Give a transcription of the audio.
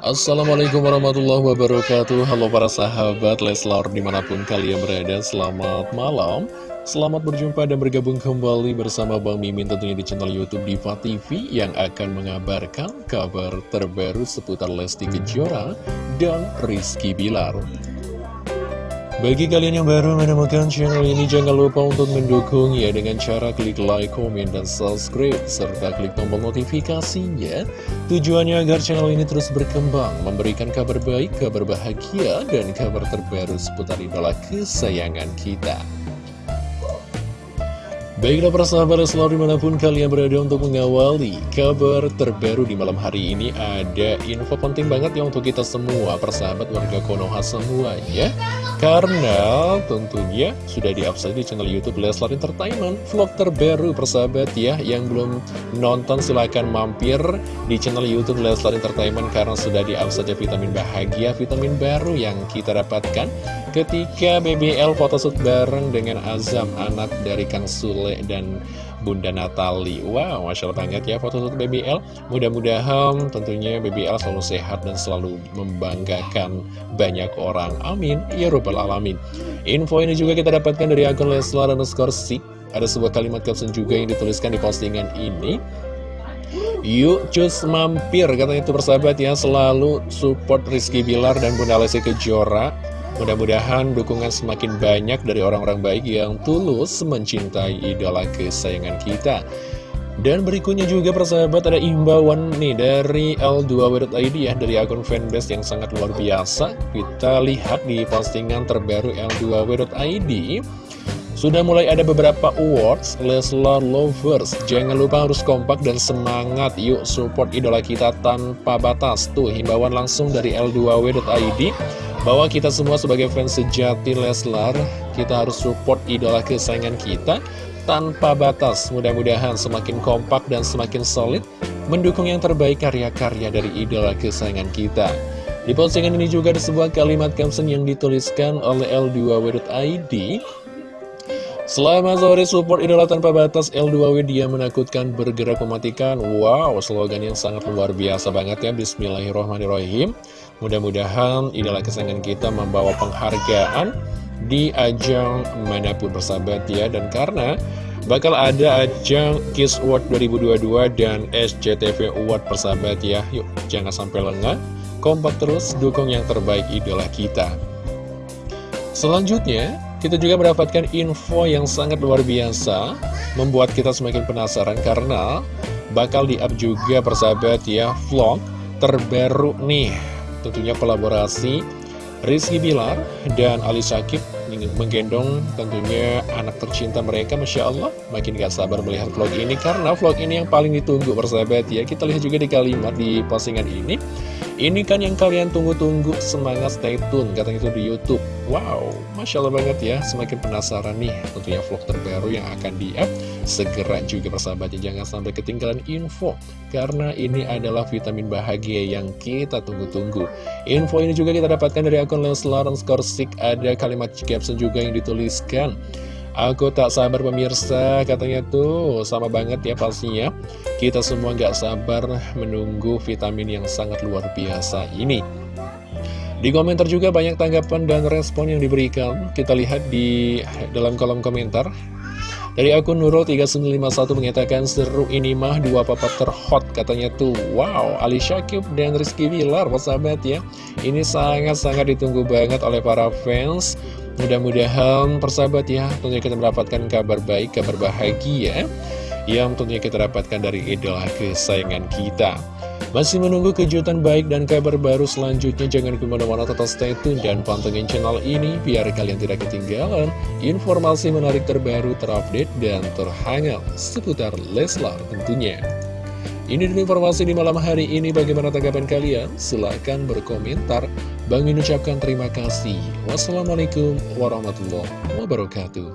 Assalamualaikum warahmatullahi wabarakatuh. Halo para sahabat Leslar di mana pun kalian berada Selamat malam. Selamat berjumpa dan bergabung kembali bersama Bang Mimin tentunya di channel Youtube Diva TV Yang akan mengabarkan kabar terbaru seputar Lesti Kejora dan Rizky Bilar bagi kalian yang baru menemukan channel ini, jangan lupa untuk mendukungnya dengan cara klik like, komen, dan subscribe, serta klik tombol notifikasinya. Tujuannya agar channel ini terus berkembang, memberikan kabar baik, kabar bahagia, dan kabar terbaru seputar idola kesayangan kita. Baiklah persahabat selalu di mana pun kalian berada untuk mengawali kabar terbaru di malam hari ini Ada info penting banget ya untuk kita semua persahabat warga Konoha semuanya. Karena tentunya sudah di di channel Youtube Leslar Entertainment Vlog terbaru persahabat ya Yang belum nonton silahkan mampir di channel Youtube Leslar Entertainment Karena sudah di upside vitamin bahagia, vitamin baru yang kita dapatkan Ketika BBL photoshoot bareng dengan Azam anak dari Kang Sule dan Bunda Natali Wow, Masya Allah banget ya foto foto BBL Mudah-mudahan tentunya BBL selalu sehat dan selalu membanggakan banyak orang. Amin, ya Rabbal Alamin. Info ini juga kita dapatkan dari akun Leslar dan Skorsik Ada sebuah kalimat caption juga yang dituliskan di postingan ini. Yuk cus mampir katanya itu persahabat ya. Selalu support Rizky Bilar dan Bunda Lesti Kejora Mudah-mudahan dukungan semakin banyak dari orang-orang baik yang tulus mencintai idola kesayangan kita. Dan berikutnya juga persahabat ada imbauan nih dari L2W.id ya Dari akun fanbase yang sangat luar biasa. Kita lihat di postingan terbaru L2W.id Sudah mulai ada beberapa awards Leslar Lovers. Jangan lupa harus kompak dan semangat. Yuk support idola kita tanpa batas. Tuh himbauan langsung dari L2W.id bahwa kita semua sebagai fans sejati Leslar, kita harus support idola kesayangan kita tanpa batas. Mudah-mudahan semakin kompak dan semakin solid mendukung yang terbaik karya-karya dari idola kesayangan kita. Di postingan ini juga ada sebuah kalimat caption yang dituliskan oleh L2W.id Selamat sore support idola tanpa batas L2W dia menakutkan bergerak mematikan. Wow slogan yang sangat luar biasa banget ya Bismillahirrohmanirrohim. Mudah-mudahan idola kesayangan kita membawa penghargaan di ajang mana pun bersahabat ya. Dan karena bakal ada ajang Kiss Award 2022 dan SCTV Award persahabat ya. Yuk jangan sampai lengah. Kompak terus dukung yang terbaik idola kita. Selanjutnya kita juga mendapatkan info yang sangat luar biasa Membuat kita semakin penasaran karena Bakal di-up juga persahabat ya Vlog terbaru nih. Tentunya kolaborasi Rizky Bilar dan Ali Syakib menggendong tentunya anak tercinta mereka Masya Allah. Makin gak sabar melihat vlog ini karena vlog ini yang paling ditunggu persahabat ya. Kita lihat juga di kalimat di postingan ini ini kan yang kalian tunggu-tunggu, semangat stay tune, katanya itu di Youtube. Wow, Masya Allah banget ya, semakin penasaran nih tentunya vlog terbaru yang akan di-up. Segera juga persahabatnya, jangan sampai ketinggalan info, karena ini adalah vitamin bahagia yang kita tunggu-tunggu. Info ini juga kita dapatkan dari akun Leslar Skorsik, ada kalimat caption juga yang dituliskan. Aku tak sabar pemirsa, katanya tuh sama banget ya pastinya. Kita semua gak sabar menunggu vitamin yang sangat luar biasa ini. Di komentar juga banyak tanggapan dan respon yang diberikan. Kita lihat di dalam kolom komentar. Dari akun Nurul 3951 mengatakan seru ini mah dua papa terhot katanya tuh Wow Ali Syakib dan Rizky Bilar sahabat ya Ini sangat-sangat ditunggu banget oleh para fans Mudah-mudahan persahabat ya tentunya kita mendapatkan kabar baik, kabar bahagia yang tentunya kita dapatkan dari idola kesayangan kita. Masih menunggu kejutan baik dan kabar baru selanjutnya, jangan ke mana-mana tetap stay tune dan pantengin channel ini biar kalian tidak ketinggalan informasi menarik terbaru, terupdate, dan terhangat seputar Leslar tentunya. Ini dulu informasi di malam hari ini. Bagaimana tanggapan kalian? Silahkan berkomentar. Bang Min ucapkan terima kasih. Wassalamualaikum warahmatullahi wabarakatuh.